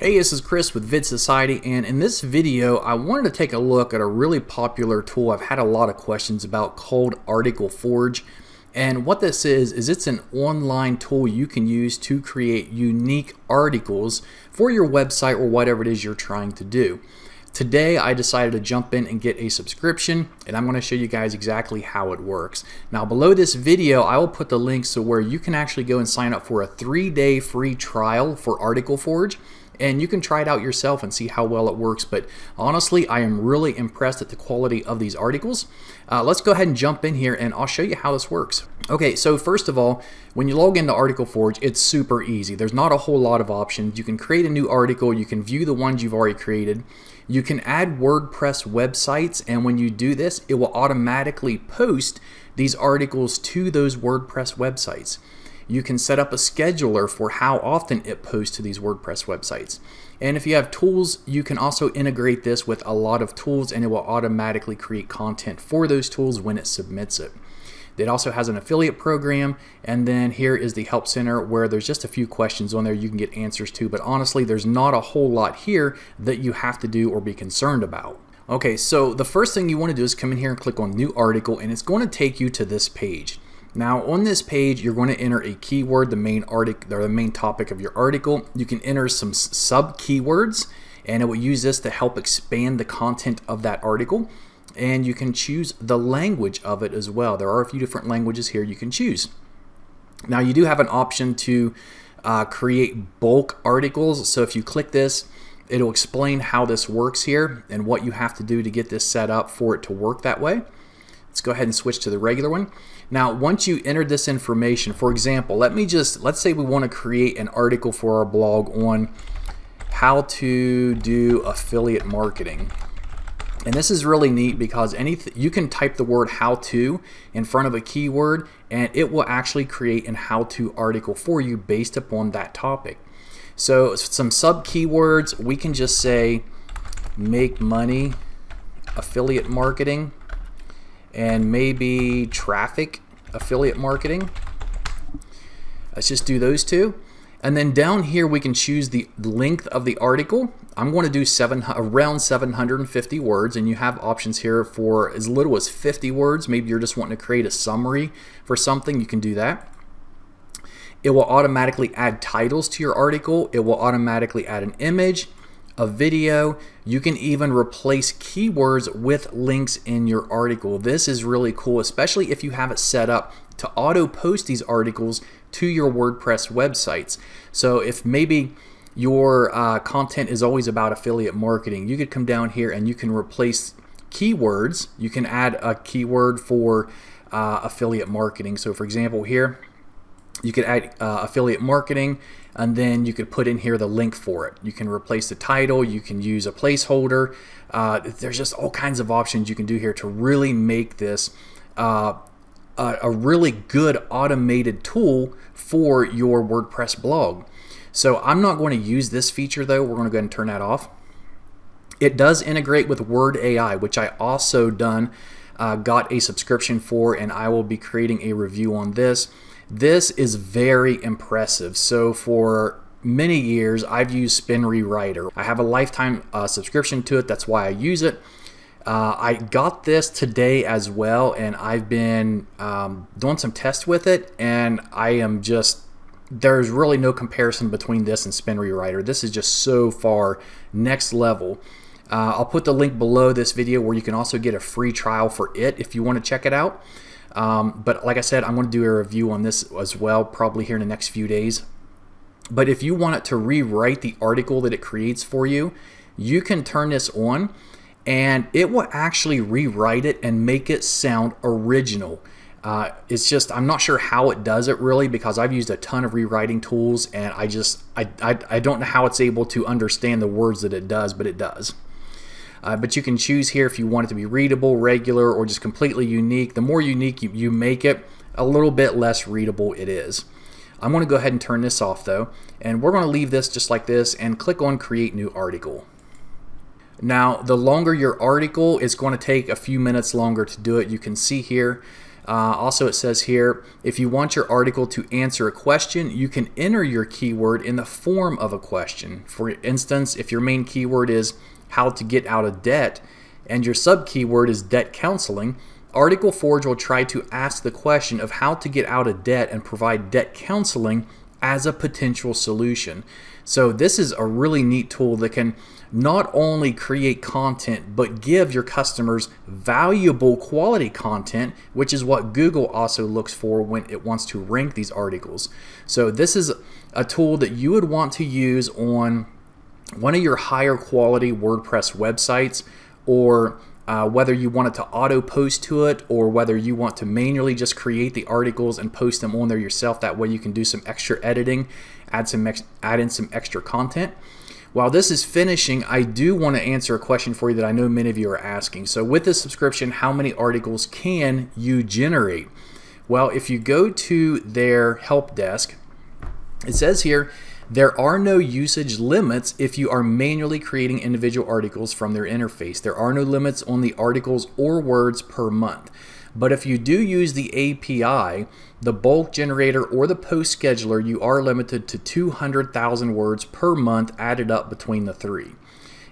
Hey, this is Chris with Vid Society, and in this video, I wanted to take a look at a really popular tool I've had a lot of questions about called Article Forge. And what this is, is it's an online tool you can use to create unique articles for your website or whatever it is you're trying to do. Today I decided to jump in and get a subscription and I'm going to show you guys exactly how it works. Now below this video I will put the links to where you can actually go and sign up for a three day free trial for Article Forge and you can try it out yourself and see how well it works. But honestly, I am really impressed at the quality of these articles. Uh, let's go ahead and jump in here and I'll show you how this works. Okay, so first of all, when you log into Article Forge, it's super easy. There's not a whole lot of options. You can create a new article, you can view the ones you've already created. You can add WordPress websites, and when you do this, it will automatically post these articles to those WordPress websites. You can set up a scheduler for how often it posts to these WordPress websites. And if you have tools, you can also integrate this with a lot of tools and it will automatically create content for those tools when it submits it. It also has an affiliate program, and then here is the Help Center where there's just a few questions on there you can get answers to, but honestly, there's not a whole lot here that you have to do or be concerned about. Okay, so the first thing you want to do is come in here and click on New Article, and it's going to take you to this page. Now on this page, you're going to enter a keyword, the main article, or the main topic of your article. You can enter some sub keywords, and it will use this to help expand the content of that article. And you can choose the language of it as well. There are a few different languages here you can choose. Now you do have an option to uh, create bulk articles. So if you click this, it'll explain how this works here and what you have to do to get this set up for it to work that way. Let's go ahead and switch to the regular one. Now, once you enter this information, for example, let me just, let's say we want to create an article for our blog on how to do affiliate marketing. And this is really neat because anything you can type the word how to in front of a keyword and it will actually create an how to article for you based upon that topic. So some sub keywords, we can just say make money affiliate marketing and maybe traffic affiliate marketing. Let's just do those two. And then down here we can choose the length of the article. I'm going to do seven, around 750 words and you have options here for as little as 50 words. Maybe you're just wanting to create a summary for something, you can do that. It will automatically add titles to your article. It will automatically add an image a video. You can even replace keywords with links in your article. This is really cool, especially if you have it set up to auto post these articles to your WordPress websites. So if maybe your uh, content is always about affiliate marketing, you could come down here and you can replace keywords. You can add a keyword for uh, affiliate marketing. So for example here, you could add uh, affiliate marketing and then you could put in here the link for it. You can replace the title, you can use a placeholder. Uh, there's just all kinds of options you can do here to really make this uh, a, a really good automated tool for your WordPress blog. So I'm not going to use this feature though. We're going to go ahead and turn that off. It does integrate with Word AI, which I also done uh, got a subscription for, and I will be creating a review on this. This is very impressive. So for many years, I've used Spin Rewriter. I have a lifetime uh, subscription to it. That's why I use it. Uh, I got this today as well, and I've been um, doing some tests with it, and I am just there's really no comparison between this and Spin Rewriter. This is just so far next level. Uh, I'll put the link below this video where you can also get a free trial for it if you want to check it out. Um, but like I said, I'm going to do a review on this as well, probably here in the next few days. But if you want it to rewrite the article that it creates for you, you can turn this on and it will actually rewrite it and make it sound original. Uh, it's just, I'm not sure how it does it really because I've used a ton of rewriting tools and I just, I, I, I don't know how it's able to understand the words that it does, but it does. Uh, but you can choose here if you want it to be readable, regular, or just completely unique. The more unique you, you make it, a little bit less readable it is. I'm going to go ahead and turn this off though, and we're going to leave this just like this and click on Create New Article. Now, the longer your article, it's going to take a few minutes longer to do it. You can see here, Uh, also, it says here if you want your article to answer a question, you can enter your keyword in the form of a question. For instance, if your main keyword is how to get out of debt and your sub keyword is debt counseling, Article Forge will try to ask the question of how to get out of debt and provide debt counseling as a potential solution. So this is a really neat tool that can not only create content, but give your customers valuable quality content, which is what Google also looks for when it wants to rank these articles. So this is a tool that you would want to use on one of your higher quality WordPress websites or uh, whether you want it to auto post to it or whether you want to manually just create the articles and post them on there yourself. That way you can do some extra editing, add some add in some extra content. While this is finishing, I do want to answer a question for you that I know many of you are asking. So with this subscription, how many articles can you generate? Well, if you go to their help desk, it says here there are no usage limits if you are manually creating individual articles from their interface. There are no limits on the articles or words per month. But if you do use the API, the bulk generator, or the post scheduler, you are limited to 200,000 words per month added up between the three.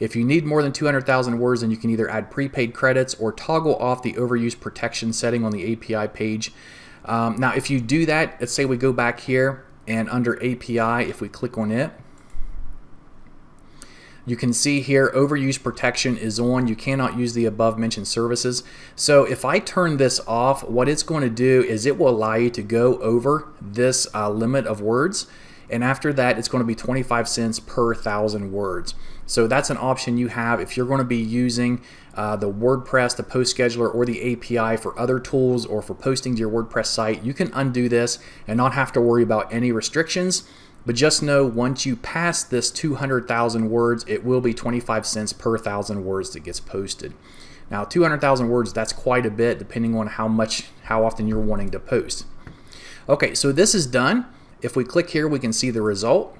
If you need more than 200,000 words, then you can either add prepaid credits or toggle off the overuse protection setting on the API page. Um, now, if you do that, let's say we go back here and under API, if we click on it, you can see here overuse protection is on. You cannot use the above mentioned services. So if I turn this off, what it's going to do is it will allow you to go over this uh, limit of words. And after that, it's going to be 25 cents per thousand words. So that's an option you have if you're going to be using uh, the WordPress, the post scheduler, or the API for other tools or for posting to your WordPress site. You can undo this and not have to worry about any restrictions. But just know once you pass this 200,000 words, it will be 25 cents per thousand words that gets posted. Now, 200,000 words, that's quite a bit depending on how much, how often you're wanting to post. Okay, so this is done. If we click here, we can see the result.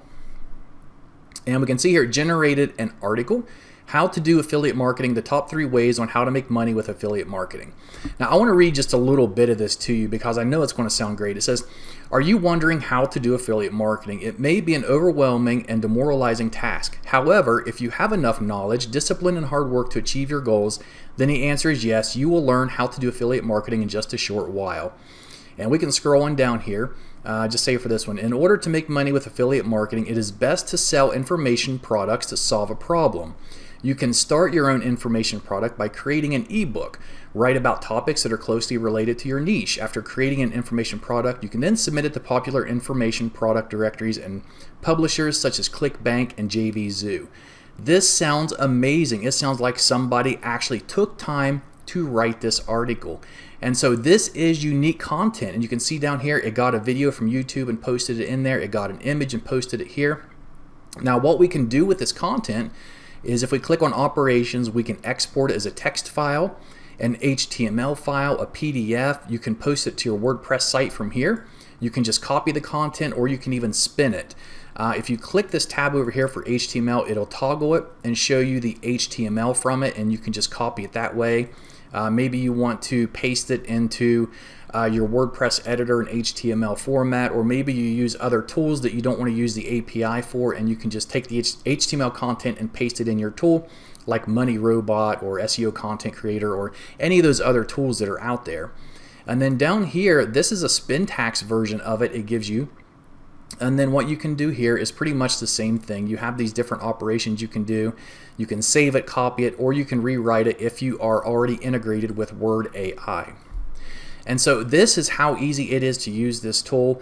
And we can see here, generated an article how to do affiliate marketing, the top three ways on how to make money with affiliate marketing. Now, I want to read just a little bit of this to you because I know it's going to sound great. It says, Are you wondering how to do affiliate marketing? It may be an overwhelming and demoralizing task. However, if you have enough knowledge, discipline, and hard work to achieve your goals, then the answer is yes, you will learn how to do affiliate marketing in just a short while. And we can scroll on down here. Uh, just say for this one, in order to make money with affiliate marketing, it is best to sell information products to solve a problem. You can start your own information product by creating an ebook. Write about topics that are closely related to your niche. After creating an information product, you can then submit it to popular information product directories and publishers such as ClickBank and JVZoo. This sounds amazing. It sounds like somebody actually took time to write this article. And so this is unique content. And you can see down here, it got a video from YouTube and posted it in there. It got an image and posted it here. Now what we can do with this content is if we click on operations, we can export it as a text file, an HTML file, a PDF. You can post it to your WordPress site from here. You can just copy the content or you can even spin it. Uh, if you click this tab over here for HTML, it'll toggle it and show you the HTML from it and you can just copy it that way. Uh, maybe you want to paste it into uh, your WordPress editor in HTML format, or maybe you use other tools that you don't want to use the API for, and you can just take the HTML content and paste it in your tool, like Money Robot or SEO Content Creator, or any of those other tools that are out there. And then down here, this is a Spintax version of it. It gives you and then what you can do here is pretty much the same thing. You have these different operations you can do. You can save it, copy it, or you can rewrite it if you are already integrated with Word AI. And so this is how easy it is to use this tool.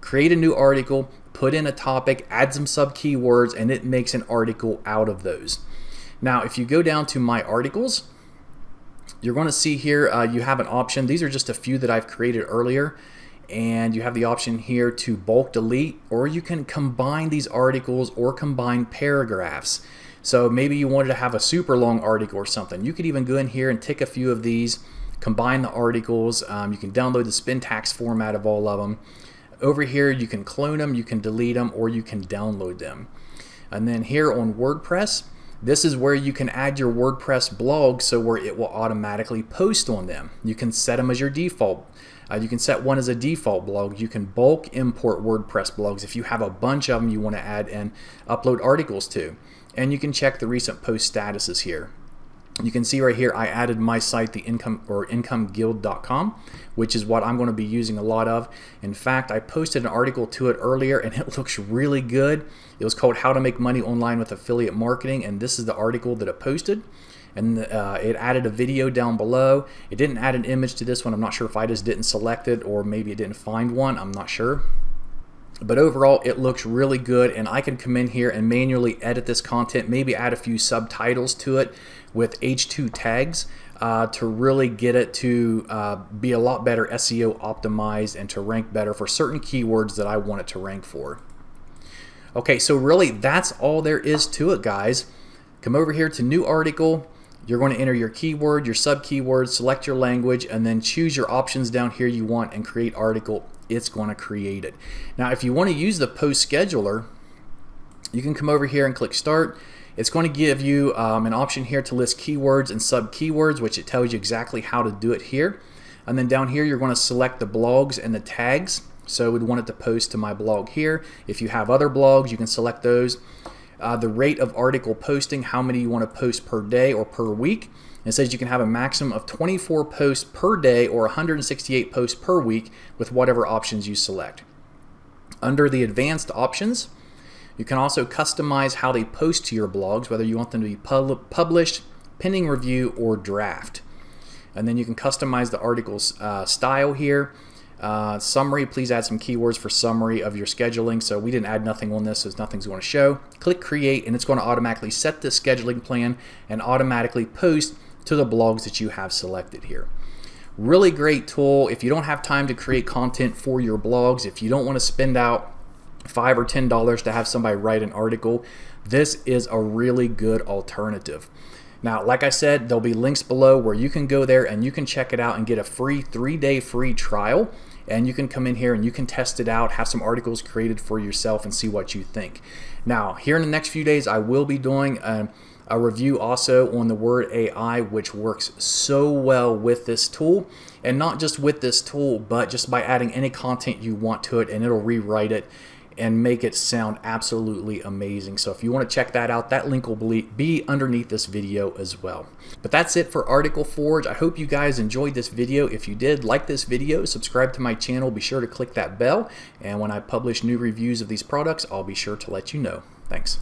Create a new article, put in a topic, add some sub keywords, and it makes an article out of those. Now, if you go down to my articles, you're going to see here uh, you have an option. These are just a few that I've created earlier. And you have the option here to bulk delete, or you can combine these articles or combine paragraphs. So maybe you wanted to have a super long article or something. You could even go in here and tick a few of these combine the articles. Um, you can download the Spintax format of all of them. Over here, you can clone them, you can delete them, or you can download them. And then here on WordPress, This is where you can add your WordPress blog so where it will automatically post on them. You can set them as your default. Uh, you can set one as a default blog. You can bulk import WordPress blogs if you have a bunch of them you want to add and upload articles to. And you can check the recent post statuses here. You can see right here I added my site the income or incomeguild.com which is what I'm going to be using a lot of. In fact, I posted an article to it earlier and it looks really good. It was called How to Make Money Online with Affiliate Marketing and this is the article that it posted and uh, it added a video down below. It didn't add an image to this one. I'm not sure if I just didn't select it or maybe it didn't find one. I'm not sure. But overall, it looks really good and I can come in here and manually edit this content, maybe add a few subtitles to it with H2 tags uh, to really get it to uh, be a lot better SEO optimized and to rank better for certain keywords that I want it to rank for. Okay, so really that's all there is to it, guys. Come over here to new article. You're going to enter your keyword, your sub keyword, select your language, and then choose your options down here you want and create article. It's going to create it. Now, if you want to use the post scheduler, you can come over here and click start. It's going to give you um, an option here to list keywords and sub keywords, which it tells you exactly how to do it here. And then down here, you're going to select the blogs and the tags. So we'd want it to post to my blog here. If you have other blogs, you can select those. Uh, the rate of article posting, how many you want to post per day or per week. It says you can have a maximum of 24 posts per day or 168 posts per week with whatever options you select. Under the advanced options, you can also customize how they post to your blogs, whether you want them to be pub published, pending review, or draft. And then you can customize the article's uh, style here. Uh, summary, please add some keywords for summary of your scheduling. So we didn't add nothing on this, so nothing's going to show. Click create and it's going to automatically set the scheduling plan and automatically post to the blogs that you have selected here. Really great tool. If you don't have time to create content for your blogs, if you don't want to spend out five or ten dollars to have somebody write an article, this is a really good alternative. Now, like I said, there'll be links below where you can go there and you can check it out and get a free three-day free trial. And you can come in here and you can test it out, have some articles created for yourself and see what you think. Now, here in the next few days, I will be doing a, a review also on the Word AI, which works so well with this tool. And not just with this tool, but just by adding any content you want to it and it'll rewrite it and make it sound absolutely amazing. So if you want to check that out, that link will be underneath this video as well. But that's it for Article Forge. I hope you guys enjoyed this video. If you did, like this video, subscribe to my channel, be sure to click that bell, and when I publish new reviews of these products, I'll be sure to let you know. Thanks.